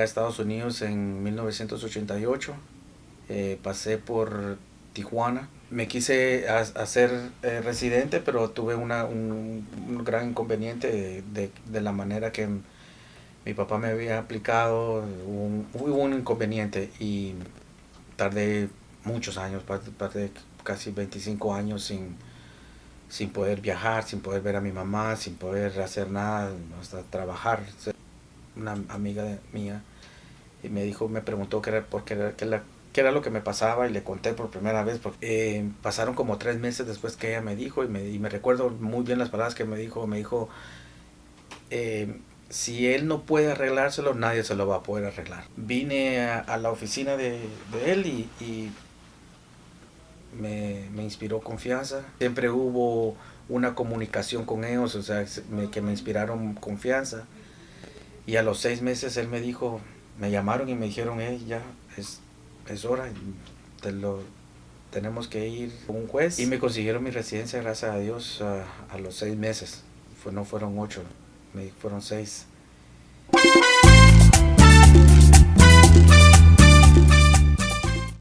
a Estados Unidos en 1988. Eh, pasé por Tijuana. Me quise hacer eh, residente, pero tuve una, un, gran inconveniente de, de, la manera que mi papá me había aplicado. Hubo un inconveniente y tardé muchos años, pasé casi 25 años sin, sin poder viajar, sin poder ver a mi mamá, sin poder hacer nada, hasta trabajar. Una amiga mía y me dijo, me preguntó qué era, por qué, qué, era lo que me pasaba y le conté por primera vez. Eh, pasaron como tres meses después que ella me dijo y me, y me recuerdo muy bien las palabras que me dijo. Me dijo, eh, si él no puede arreglárselo, nadie se lo va a poder arreglar. Vine a, la oficina de, él y, y me, me, inspiró confianza. Siempre hubo una comunicación con ellos, o sea, que me inspiraron confianza. Y a los seis meses él me dijo, me llamaron y me dijeron, eh, ya es, es hora, te lo, tenemos que ir con un juez. Y me consiguieron mi residencia, gracias a Dios, a, a los seis meses. No fueron ocho, me fueron seis.